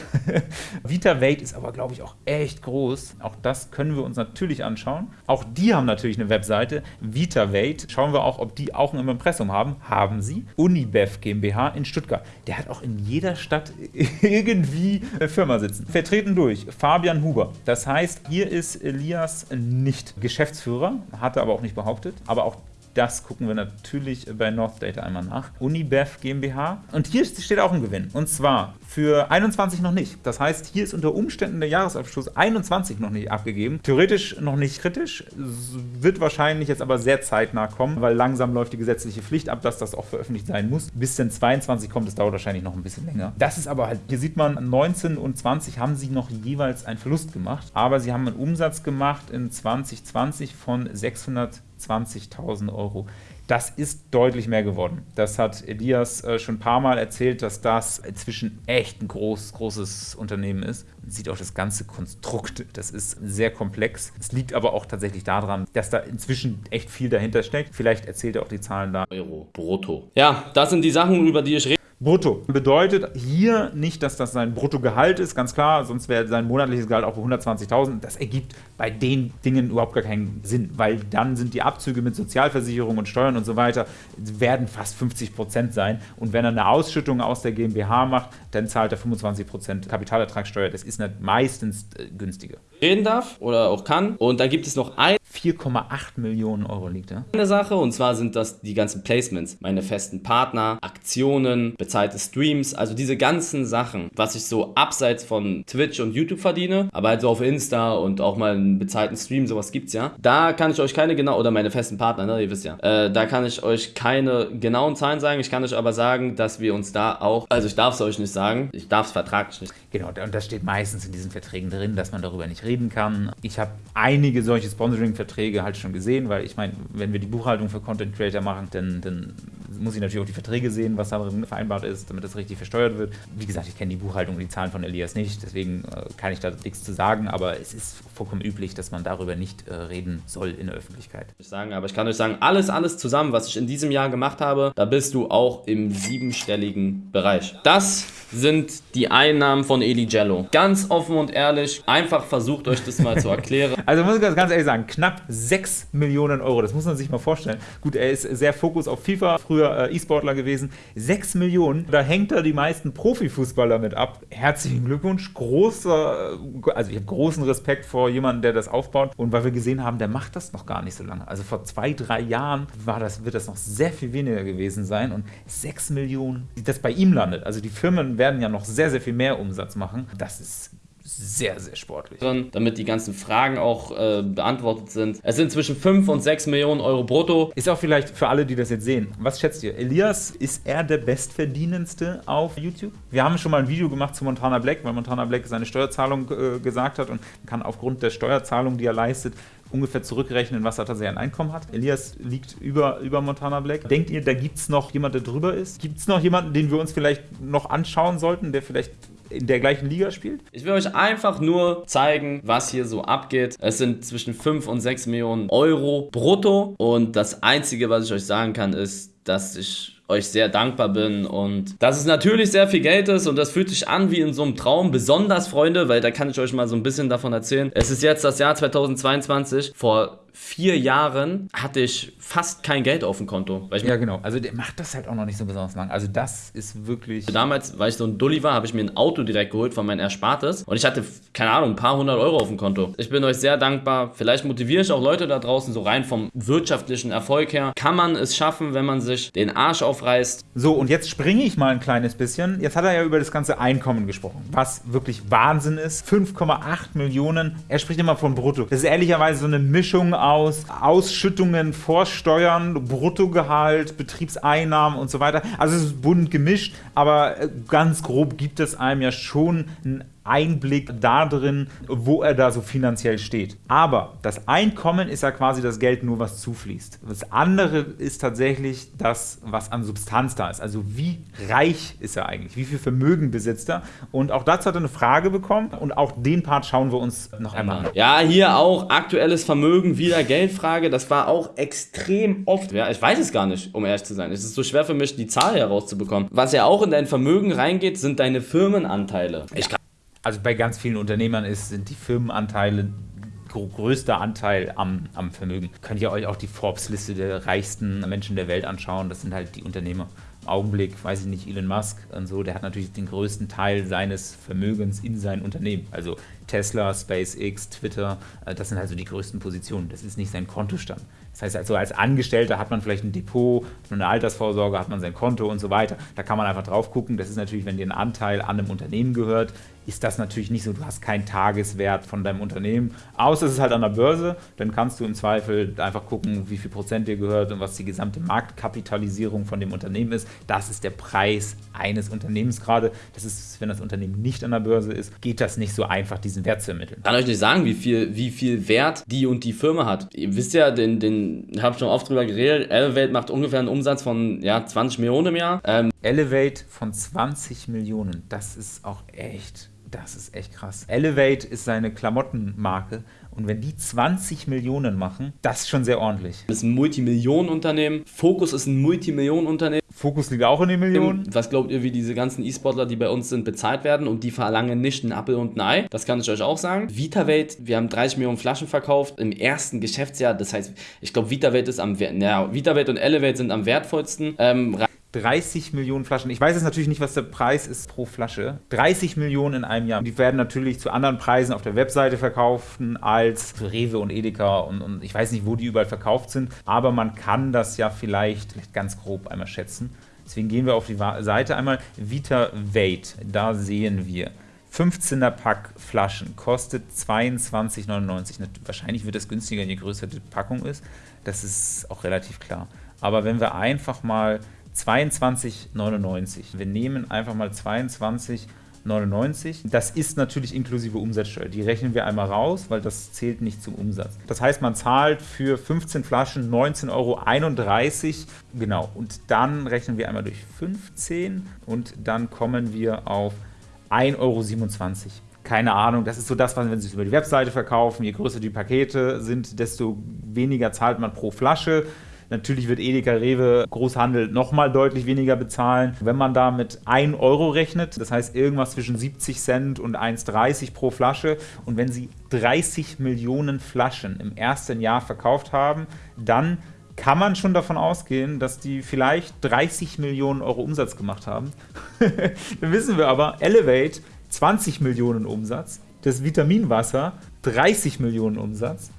<laughs> VitaVate ist aber, glaube ich, auch echt groß. Auch das können wir uns natürlich anschauen. Auch die haben natürlich eine Webseite, VitaVate. Schauen wir auch, ob die auch ein Impressum haben. Haben sie. Unibev GmbH in Stuttgart. Der hat auch in jeder Stadt <laughs> irgendwie eine Firma sitzen. Vertreten durch Fabian Huber. Das heißt, hier ist Elias nicht Geschäftsführer, hat er aber auch nicht behauptet. Aber auch das gucken wir natürlich bei North Data einmal nach. Unibev GmbH. Und hier steht auch ein Gewinn. Und zwar für 21 noch nicht. Das heißt, hier ist unter Umständen der Jahresabschluss 21 noch nicht abgegeben. Theoretisch noch nicht kritisch, wird wahrscheinlich jetzt aber sehr zeitnah kommen, weil langsam läuft die gesetzliche Pflicht ab, dass das auch veröffentlicht sein muss. Bis denn 22 kommt, das dauert wahrscheinlich noch ein bisschen länger. Das ist aber halt, hier sieht man, 19 und 20 haben sie noch jeweils einen Verlust gemacht, aber sie haben einen Umsatz gemacht in 2020 von 600 20.000 Euro. Das ist deutlich mehr geworden. Das hat Elias äh, schon ein paar Mal erzählt, dass das inzwischen echt ein groß, großes Unternehmen ist. Man sieht auch das ganze Konstrukt, das ist sehr komplex. Es liegt aber auch tatsächlich daran, dass da inzwischen echt viel dahinter steckt. Vielleicht erzählt er auch die Zahlen da. Euro brutto. Ja, das sind die Sachen, über die ich rede. Brutto. Bedeutet hier nicht, dass das sein Bruttogehalt ist, ganz klar, sonst wäre sein monatliches Gehalt auch bei 120.000. Das ergibt bei den Dingen überhaupt gar keinen Sinn, weil dann sind die Abzüge mit Sozialversicherung und Steuern und so weiter, werden fast 50 Prozent sein. Und wenn er eine Ausschüttung aus der GmbH macht, dann zahlt er 25 Prozent Kapitalertragssteuer. Das ist nicht meistens äh, günstiger. Reden darf oder auch kann. Und dann gibt es noch ein 4,8 Millionen Euro liegt da. Eine Sache und zwar sind das die ganzen Placements, meine festen Partner, Aktionen, bezahlte Streams, also diese ganzen Sachen, was ich so abseits von Twitch und YouTube verdiene, aber halt so auf Insta und auch mal einen bezahlten Stream, sowas gibt's ja. Da kann ich euch keine genau, oder meine festen Partner, ne, ihr wisst ja, äh, da kann ich euch keine genauen Zahlen sagen. Ich kann euch aber sagen, dass wir uns da auch, also ich darf es euch nicht sagen, ich darf es vertraglich nicht. Genau, und das steht meistens in diesen Verträgen drin, dass man darüber nicht reden kann. Ich habe einige solche Sponsoring-Verträge Verträge halt schon gesehen, weil ich meine, wenn wir die Buchhaltung für Content Creator machen, dann, dann muss ich natürlich auch die Verträge sehen, was da vereinbart ist, damit das richtig versteuert wird. Wie gesagt, ich kenne die Buchhaltung und die Zahlen von Elias nicht, deswegen äh, kann ich da nichts zu sagen, aber es ist vollkommen üblich, dass man darüber nicht äh, reden soll in der Öffentlichkeit. Ich sagen, aber ich kann euch sagen, alles, alles zusammen, was ich in diesem Jahr gemacht habe, da bist du auch im siebenstelligen Bereich. Das sind die Einnahmen von Eli Jello. Ganz offen und ehrlich, einfach versucht euch das mal zu erklären. <laughs> Also muss ich ganz ehrlich sagen, knapp 6 Millionen Euro, das muss man sich mal vorstellen. Gut, er ist sehr Fokus auf FIFA, früher äh, E-Sportler gewesen. 6 Millionen, da hängt er die meisten Profifußballer mit ab. Herzlichen Glückwunsch, großer, also ich habe großen Respekt vor jemandem, der das aufbaut. Und weil wir gesehen haben, der macht das noch gar nicht so lange. Also vor zwei, drei Jahren war das, wird das noch sehr viel weniger gewesen sein. Und 6 Millionen, das bei ihm landet. Also die Firmen werden ja noch sehr, sehr viel mehr Umsatz machen. Das ist sehr, sehr sportlich. Damit die ganzen Fragen auch äh, beantwortet sind. Es sind zwischen 5 und 6 Millionen Euro brutto. Ist auch vielleicht für alle, die das jetzt sehen. Was schätzt ihr? Elias, ist er der bestverdienendste auf YouTube? Wir haben schon mal ein Video gemacht zu Montana Black, weil Montana Black seine Steuerzahlung äh, gesagt hat und kann aufgrund der Steuerzahlung, die er leistet, ungefähr zurückrechnen, was er tatsächlich an Einkommen hat. Elias liegt über, über Montana Black. Denkt ihr, da gibt es noch jemanden, der drüber ist? Gibt es noch jemanden, den wir uns vielleicht noch anschauen sollten, der vielleicht in der gleichen Liga spielt? Ich will euch einfach nur zeigen, was hier so abgeht. Es sind zwischen 5 und 6 Millionen Euro brutto und das Einzige, was ich euch sagen kann, ist, dass ich euch sehr dankbar bin und dass es natürlich sehr viel Geld ist und das fühlt sich an wie in so einem Traum. Besonders, Freunde, weil da kann ich euch mal so ein bisschen davon erzählen. Es ist jetzt das Jahr 2022. Vor vier Jahren hatte ich fast kein Geld auf dem Konto. ja, genau. Also der macht das halt auch noch nicht so besonders lang. Also das ist wirklich... Damals, weil ich so ein Dulli war, habe ich mir ein Auto direkt geholt von meinem Erspartes und ich hatte, keine Ahnung, ein paar hundert Euro auf dem Konto. Ich bin euch sehr dankbar. Vielleicht motiviere ich auch Leute da draußen so rein vom wirtschaftlichen Erfolg her. Kann man es schaffen, wenn man sich wirklich den Arsch aufreißt. So, und jetzt springe ich mal ein kleines bisschen. Jetzt hat er ja über das ganze Einkommen gesprochen, was wirklich Wahnsinn ist. 5,8 Millionen. Er spricht immer von Brutto. Das ist ehrlicherweise so eine Mischung aus Ausschüttungen vor Steuern, Bruttogehalt, Betriebseinnahmen und so weiter. Also es ist bunt gemischt, aber äh, ganz grob gibt es einem ja schon ein Einblick darin, wo er da so finanziell steht. Aber das Einkommen ist ja quasi das Geld nur, was zufließt. Das andere ist tatsächlich das, was an Substanz da ist. Also wie reich ist er eigentlich? Wie viel Vermögen besitzt er? Und auch dazu hat er eine Frage bekommen und auch den Part schauen wir uns noch einmal an. Ja, hier auch aktuelles Vermögen, wieder Geldfrage. Das war auch extrem oft. Ja, ich weiß es gar nicht, um ehrlich zu sein. Es ist so schwer für mich, die Zahl herauszubekommen. Was ja auch in dein Vermögen reingeht, sind deine Firmenanteile. Ich kann also bei ganz vielen Unternehmern ist, sind die Firmenanteile größter Anteil am, am Vermögen. Könnt ihr euch auch die Forbes-Liste der reichsten Menschen der Welt anschauen. Das sind halt die Unternehmer. Im Augenblick, weiß ich nicht, Elon Musk und so, der hat natürlich den größten Teil seines Vermögens in sein Unternehmen. Also Tesla, SpaceX, Twitter, äh, das sind halt so die größten Positionen. Das ist nicht sein Kontostand. Das heißt, also als Angestellter hat man vielleicht ein Depot, eine Altersvorsorge, hat man sein Konto und so weiter. Da kann man einfach drauf gucken. Das ist natürlich, wenn dir ein Anteil an einem Unternehmen gehört, ist das natürlich nicht so, du hast keinen Tageswert von deinem Unternehmen, außer es ist halt an der Börse, dann kannst du im Zweifel einfach gucken, wie viel Prozent dir gehört und was die gesamte Marktkapitalisierung von dem Unternehmen ist. Das ist der Preis eines Unternehmens gerade. Das ist, wenn das Unternehmen nicht an der Börse ist, geht das nicht so einfach, diesen Wert zu ermitteln. Ich kann euch nicht sagen, wie viel, wie viel Wert die und die Firma hat. Ihr wisst ja, den, den habe schon oft drüber geredet, Elevate macht ungefähr einen Umsatz von ja, 20 Millionen im Jahr. Ähm, Elevate von 20 Millionen, das ist auch echt das ist echt krass. Elevate ist seine Klamottenmarke und wenn die 20 Millionen machen, das ist schon sehr ordentlich. Das ist ein Multimillionenunternehmen. Focus ist ein Multimillionenunternehmen. Focus liegt auch in den Millionen. Was glaubt ihr, wie diese ganzen E-Sportler, die bei uns sind, bezahlt werden und die verlangen nicht ein Apple und ein Ei? Das kann ich euch auch sagen. VitaVate, wir haben 30 Millionen Flaschen verkauft im ersten Geschäftsjahr. Das heißt, ich glaube, VitaVate ist am, ja, VitaVate und Elevate sind am wertvollsten. Ähm, 30 Millionen Flaschen. Ich weiß jetzt natürlich nicht, was der Preis ist pro Flasche. 30 Millionen in einem Jahr. Die werden natürlich zu anderen Preisen auf der Webseite verkauft als für Rewe und Edeka und, und ich weiß nicht, wo die überall verkauft sind, aber man kann das ja vielleicht, ganz grob einmal schätzen. Deswegen gehen wir auf die Seite einmal. Vita Weight, da sehen wir 15er Pack Flaschen, kostet 22,99. Wahrscheinlich wird das günstiger, je größer die Packung ist. Das ist auch relativ klar. Aber wenn wir einfach mal 22,99. Wir nehmen einfach mal 22,99. Das ist natürlich inklusive Umsatzsteuer. Die rechnen wir einmal raus, weil das zählt nicht zum Umsatz. Das heißt, man zahlt für 15 Flaschen 19,31 Euro. Genau. Und dann rechnen wir einmal durch 15 und dann kommen wir auf 1,27 Euro keine Ahnung, das ist so das, was wenn sie es über die Webseite verkaufen, je größer die Pakete sind, desto weniger zahlt man pro Flasche. Natürlich wird Edeka Rewe Großhandel nochmal deutlich weniger bezahlen. Wenn man da mit 1 Euro rechnet, das heißt irgendwas zwischen 70 Cent und 1,30 pro Flasche und wenn sie 30 Millionen Flaschen im ersten Jahr verkauft haben, dann kann man schon davon ausgehen, dass die vielleicht 30 Millionen Euro Umsatz gemacht haben. <laughs> dann wissen wir aber, Elevate 20 Millionen Umsatz, das Vitaminwasser 30 Millionen Umsatz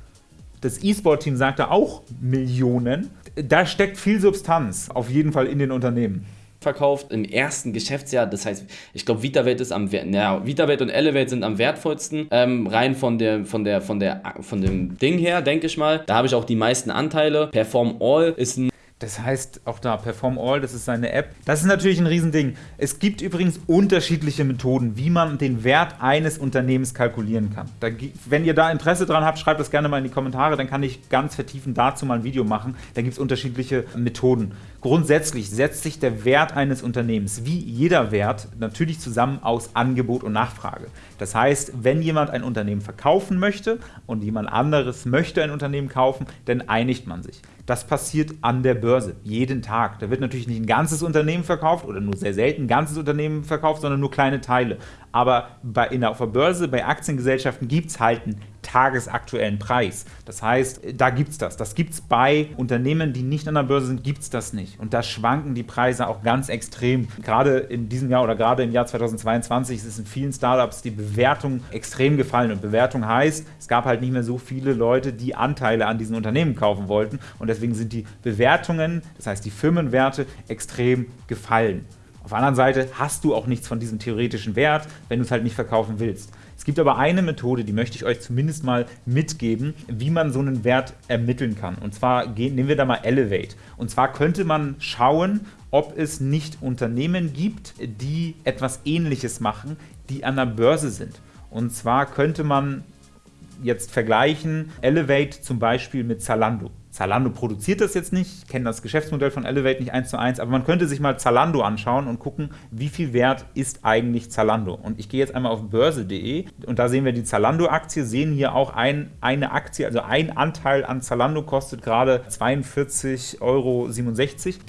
das E-Sport-Team sagte auch Millionen. Da steckt viel Substanz, auf jeden Fall in den Unternehmen verkauft im ersten Geschäftsjahr. Das heißt, ich glaube, VitaVate ist am ja, VitaVate und Elevate sind am wertvollsten. Ähm, rein von der, von der, von der, von dem Ding her, denke ich mal. Da habe ich auch die meisten Anteile. Perform All ist ein das heißt auch da Perform All, das ist seine App. Das ist natürlich ein Riesending. Es gibt übrigens unterschiedliche Methoden, wie man den Wert eines Unternehmens kalkulieren kann. Da, wenn ihr da Interesse dran habt, schreibt das gerne mal in die Kommentare, dann kann ich ganz vertiefend dazu mal ein Video machen. Da gibt es unterschiedliche Methoden. Grundsätzlich setzt sich der Wert eines Unternehmens, wie jeder Wert, natürlich zusammen aus Angebot und Nachfrage. Das heißt, wenn jemand ein Unternehmen verkaufen möchte und jemand anderes möchte ein Unternehmen kaufen, dann einigt man sich. Das passiert an der Börse, jeden Tag. Da wird natürlich nicht ein ganzes Unternehmen verkauft oder nur sehr selten ein ganzes Unternehmen verkauft, sondern nur kleine Teile. Aber bei, in der, auf der Börse, bei Aktiengesellschaften gibt es halt einen tagesaktuellen Preis. Das heißt, da gibt es das. Das gibt es bei Unternehmen, die nicht an der Börse sind, gibt es das nicht. Und da schwanken die Preise auch ganz extrem. Gerade in diesem Jahr oder gerade im Jahr 2022 ist es in vielen Startups die Bewertung extrem gefallen. Und Bewertung heißt, es gab halt nicht mehr so viele Leute, die Anteile an diesen Unternehmen kaufen wollten. Und deswegen sind die Bewertungen, das heißt die Firmenwerte, extrem gefallen. Auf der anderen Seite hast du auch nichts von diesem theoretischen Wert, wenn du es halt nicht verkaufen willst. Gibt aber eine Methode, die möchte ich euch zumindest mal mitgeben, wie man so einen Wert ermitteln kann. Und zwar nehmen wir da mal Elevate. Und zwar könnte man schauen, ob es nicht Unternehmen gibt, die etwas Ähnliches machen, die an der Börse sind. Und zwar könnte man jetzt vergleichen Elevate zum Beispiel mit Zalando. Zalando produziert das jetzt nicht, ich kenne das Geschäftsmodell von Elevate nicht eins zu eins, aber man könnte sich mal Zalando anschauen und gucken, wie viel wert ist eigentlich Zalando. Und ich gehe jetzt einmal auf börse.de und da sehen wir die Zalando-Aktie, sehen hier auch ein, eine Aktie, also ein Anteil an Zalando kostet gerade 42,67 Euro.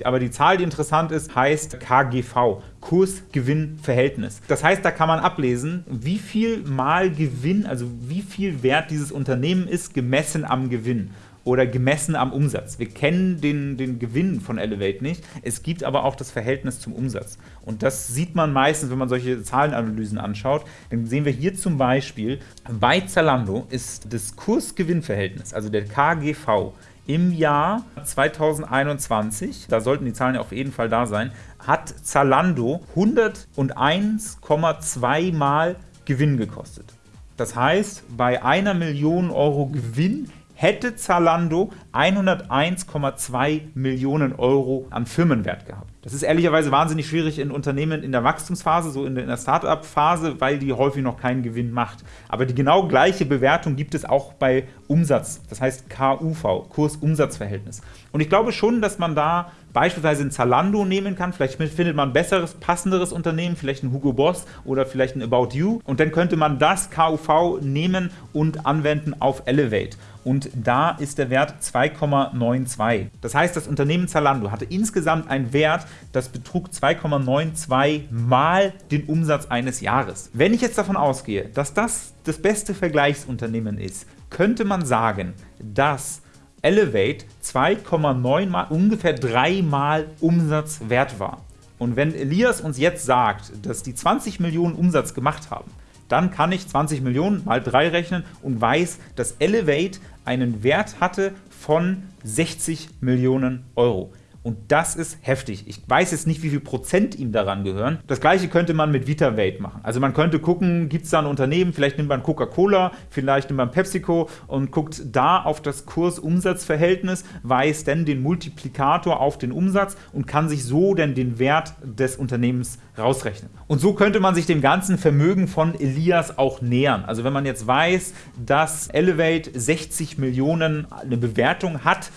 Aber die Zahl, die interessant ist, heißt KGV. Kurs-Gewinn-Verhältnis. Das heißt, da kann man ablesen, wie viel mal Gewinn, also wie viel wert dieses Unternehmen ist, gemessen am Gewinn oder gemessen am Umsatz. Wir kennen den, den Gewinn von Elevate nicht. Es gibt aber auch das Verhältnis zum Umsatz. Und das sieht man meistens, wenn man solche Zahlenanalysen anschaut. Dann sehen wir hier zum Beispiel, bei Zalando ist das Kurs-Gewinn-Verhältnis, also der KGV, im Jahr 2021, da sollten die Zahlen ja auf jeden Fall da sein, hat Zalando 101,2 Mal Gewinn gekostet. Das heißt, bei einer Million Euro Gewinn hätte Zalando 101,2 Millionen Euro an Firmenwert gehabt. Das ist ehrlicherweise wahnsinnig schwierig in Unternehmen in der Wachstumsphase, so in der Startup-Phase, weil die häufig noch keinen Gewinn macht. Aber die genau gleiche Bewertung gibt es auch bei Umsatz, das heißt KUV, Kurs-Umsatz-Verhältnis. Und ich glaube schon, dass man da beispielsweise ein Zalando nehmen kann. Vielleicht findet man ein besseres, passenderes Unternehmen, vielleicht ein Hugo Boss oder vielleicht ein About You. Und dann könnte man das KUV nehmen und anwenden auf Elevate. Und da ist der Wert 2,92. Das heißt, das Unternehmen Zalando hatte insgesamt einen Wert, das betrug 2,92 mal den Umsatz eines Jahres. Wenn ich jetzt davon ausgehe, dass das das beste Vergleichsunternehmen ist, könnte man sagen, dass Elevate 2,9 mal, ungefähr dreimal Umsatz wert war. Und wenn Elias uns jetzt sagt, dass die 20 Millionen Umsatz gemacht haben, dann kann ich 20 Millionen mal 3 rechnen und weiß, dass Elevate einen Wert hatte von 60 Millionen Euro. Und das ist heftig. Ich weiß jetzt nicht, wie viel Prozent ihm daran gehören. Das gleiche könnte man mit VitaVate machen. Also man könnte gucken, gibt es da ein Unternehmen, vielleicht nimmt man Coca-Cola, vielleicht nimmt man PepsiCo und guckt da auf das Kurs-Umsatz-Verhältnis, weiß dann den Multiplikator auf den Umsatz und kann sich so dann den Wert des Unternehmens rausrechnen. Und so könnte man sich dem ganzen Vermögen von Elias auch nähern. Also wenn man jetzt weiß, dass Elevate 60 Millionen eine Bewertung hat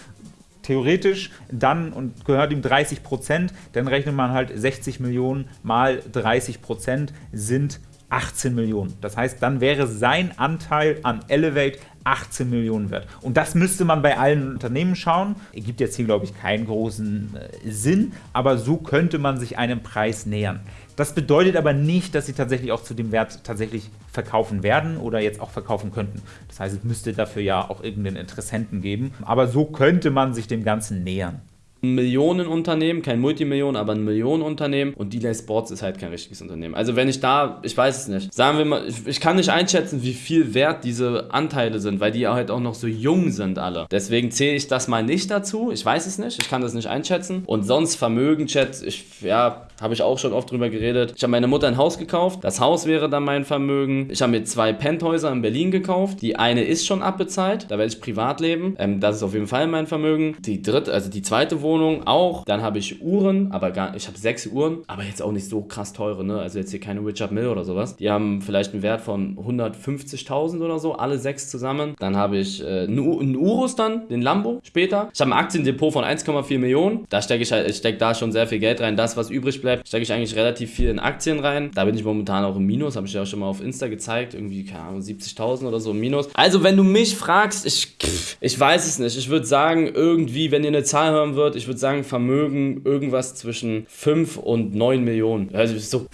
theoretisch dann und gehört ihm 30 Prozent, dann rechnet man halt 60 Millionen mal 30 Prozent sind 18 Millionen. Das heißt, dann wäre sein Anteil an Elevate 18 Millionen wert. Und das müsste man bei allen Unternehmen schauen. Gibt jetzt hier, glaube ich, keinen großen äh, Sinn, aber so könnte man sich einem Preis nähern. Das bedeutet aber nicht, dass sie tatsächlich auch zu dem Wert tatsächlich verkaufen werden oder jetzt auch verkaufen könnten. Das heißt, es müsste dafür ja auch irgendeinen Interessenten geben. Aber so könnte man sich dem Ganzen nähern. Millionenunternehmen, kein Multimillionen, aber ein Millionenunternehmen und Delay Sports ist halt kein richtiges Unternehmen. Also wenn ich da, ich weiß es nicht, sagen wir mal, ich, ich, kann nicht einschätzen, wie viel wert diese Anteile sind, weil die halt auch noch so jung sind alle. Deswegen zähle ich das mal nicht dazu, ich weiß es nicht, ich kann das nicht einschätzen und sonst Vermögen, Chat, ich, ja, habe ich auch schon oft drüber geredet. Ich habe meine Mutter ein Haus gekauft, das Haus wäre dann mein Vermögen. Ich habe mir zwei Penthäuser in Berlin gekauft, die eine ist schon abbezahlt, da werde ich privat leben, ähm, das ist auf jeden Fall mein Vermögen. Die dritte, also die zweite Wohnung Wohnung auch. Dann habe ich Uhren, aber gar, ich habe sechs Uhren, aber jetzt auch nicht so krass teure, ne? Also jetzt hier keine Richard Mill oder sowas. Die haben vielleicht einen Wert von 150.000 oder so, alle sechs zusammen. Dann habe ich äh, einen Urus dann, den Lambo später. Ich habe ein Aktiendepot von 1,4 Millionen. Da stecke ich halt, ich stecke da schon sehr viel Geld rein. Das, was übrig bleibt, stecke ich eigentlich relativ viel in Aktien rein. Da bin ich momentan auch im Minus, habe ich ja auch schon mal auf Insta gezeigt. Irgendwie, keine Ahnung, 70.000 oder so im Minus. Also, wenn du mich fragst, ich, ich weiß es nicht. Ich würde sagen, irgendwie, wenn ihr eine Zahl hören würdet, ich würde sagen, Vermögen irgendwas zwischen 5 und 9 Millionen. Also so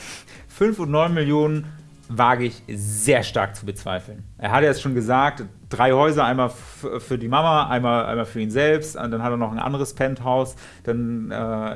5 und 9 Millionen wage ich sehr stark zu bezweifeln. Er hat jetzt schon gesagt, drei Häuser, einmal für die Mama, einmal, einmal für ihn selbst, und dann hat er noch ein anderes Penthouse, dann äh,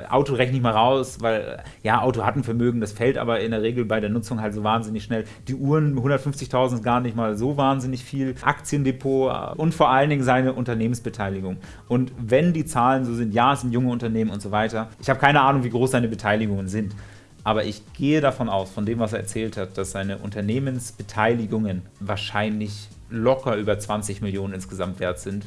Auto rechne ich mal raus, weil ja, Auto hat ein Vermögen, das fällt aber in der Regel bei der Nutzung halt so wahnsinnig schnell. Die Uhren, 150.000 ist gar nicht mal so wahnsinnig viel, Aktiendepot äh, und vor allen Dingen seine Unternehmensbeteiligung. Und wenn die Zahlen so sind, ja, es sind junge Unternehmen und so weiter, ich habe keine Ahnung, wie groß seine Beteiligungen sind. Aber ich gehe davon aus, von dem, was er erzählt hat, dass seine Unternehmensbeteiligungen wahrscheinlich locker über 20 Millionen insgesamt wert sind.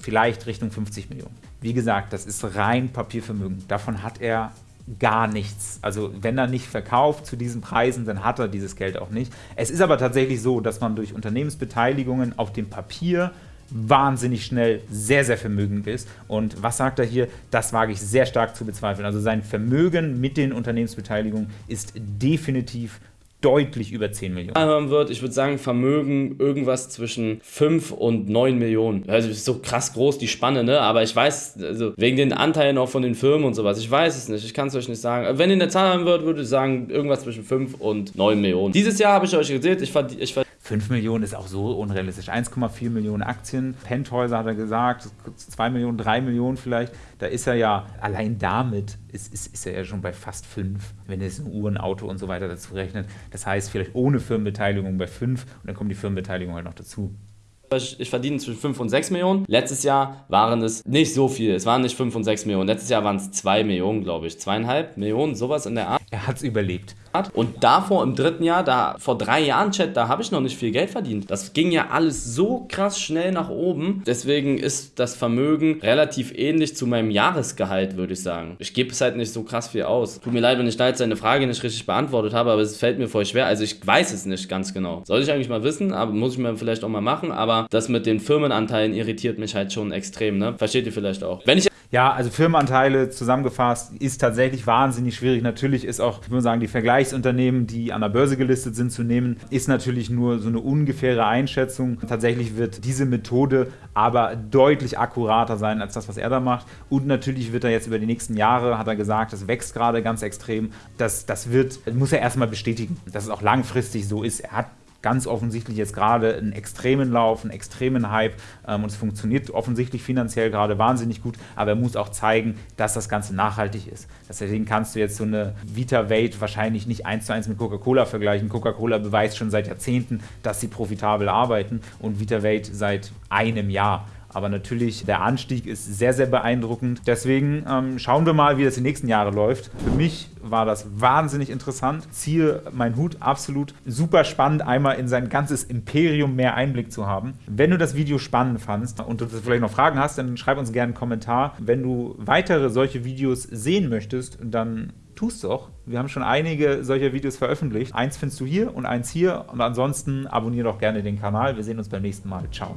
Vielleicht Richtung 50 Millionen. Wie gesagt, das ist rein Papiervermögen. Davon hat er gar nichts. Also wenn er nicht verkauft zu diesen Preisen, dann hat er dieses Geld auch nicht. Es ist aber tatsächlich so, dass man durch Unternehmensbeteiligungen auf dem Papier wahnsinnig schnell sehr, sehr vermögend ist. Und was sagt er hier? Das wage ich sehr stark zu bezweifeln. Also sein Vermögen mit den Unternehmensbeteiligungen ist definitiv deutlich über 10 Millionen. Hören wird, ich würde sagen, Vermögen irgendwas zwischen 5 und 9 Millionen. Also ist so krass groß die Spanne, ne? Aber ich weiß, also wegen den Anteilen auch von den Firmen und sowas, ich weiß es nicht, ich kann es euch nicht sagen. Wenn ihr eine Zahl haben würdet, würde ich sagen, irgendwas zwischen 5 und 9 Millionen. Dieses Jahr habe ich euch erzählt, ich, verdiene. ich 5 Millionen ist auch so unrealistisch. 1,4 Millionen Aktien, Penthäuser hat er gesagt, 2 Millionen, 3 Millionen vielleicht. Da ist er ja, allein damit ist, ist, ist er ja schon bei fast 5, wenn er ein Uhr, ein Auto und so weiter dazu rechnet. Das heißt, vielleicht ohne Firmenbeteiligung bei 5 und dann kommt die Firmenbeteiligung halt noch dazu. Ich verdiene zwischen 5 und 6 Millionen. Letztes Jahr waren es nicht so viel. Es waren nicht 5 und 6 Millionen. Letztes Jahr waren es 2 Millionen, glaube ich. Zweieinhalb Millionen, sowas in der Art. Er hat es überlebt hat. Und davor im dritten Jahr, da vor drei Jahren, Chat, da habe ich noch nicht viel Geld verdient. Das ging ja alles so krass schnell nach oben. Deswegen ist das Vermögen relativ ähnlich zu meinem Jahresgehalt, würde ich sagen. Ich gebe es halt nicht so krass viel aus. Tut mir leid, wenn ich da jetzt seine Frage nicht richtig beantwortet habe, aber es fällt mir voll schwer. Also ich weiß es nicht ganz genau. Sollte ich eigentlich mal wissen, aber muss ich mir vielleicht auch mal machen. Aber das mit den Firmenanteilen irritiert mich halt schon extrem, ne? Versteht ihr vielleicht auch. Wenn ich ja, also Firmenanteile zusammengefasst ist tatsächlich wahnsinnig schwierig. Natürlich ist auch, ich würde sagen, die Vergleichsunternehmen, die an der Börse gelistet sind, zu nehmen, ist natürlich nur so eine ungefähre Einschätzung. Tatsächlich wird diese Methode aber deutlich akkurater sein als das, was er da macht. Und natürlich wird er jetzt über die nächsten Jahre, hat er gesagt, das wächst gerade ganz extrem. Das, das wird, muss er erstmal bestätigen, dass es auch langfristig so ist. Er hat ganz offensichtlich jetzt gerade einen extremen Lauf, einen extremen Hype ähm, und es funktioniert offensichtlich finanziell gerade wahnsinnig gut, aber er muss auch zeigen, dass das Ganze nachhaltig ist. Deswegen kannst du jetzt so eine Vita Vate wahrscheinlich nicht eins zu eins mit Coca-Cola vergleichen. Coca-Cola beweist schon seit Jahrzehnten, dass sie profitabel arbeiten und Vita Vate seit einem Jahr. Aber natürlich, der Anstieg ist sehr, sehr beeindruckend. Deswegen ähm, schauen wir mal, wie das die nächsten Jahre läuft. Für mich war das wahnsinnig interessant. Ziehe mein Hut absolut super spannend, einmal in sein ganzes Imperium mehr Einblick zu haben. Wenn du das Video spannend fandst und du vielleicht noch Fragen hast, dann schreib uns gerne einen Kommentar. Wenn du weitere solche Videos sehen möchtest, dann tust doch. Wir haben schon einige solcher Videos veröffentlicht. Eins findest du hier und eins hier. Und ansonsten abonniere doch gerne den Kanal. Wir sehen uns beim nächsten Mal. Ciao.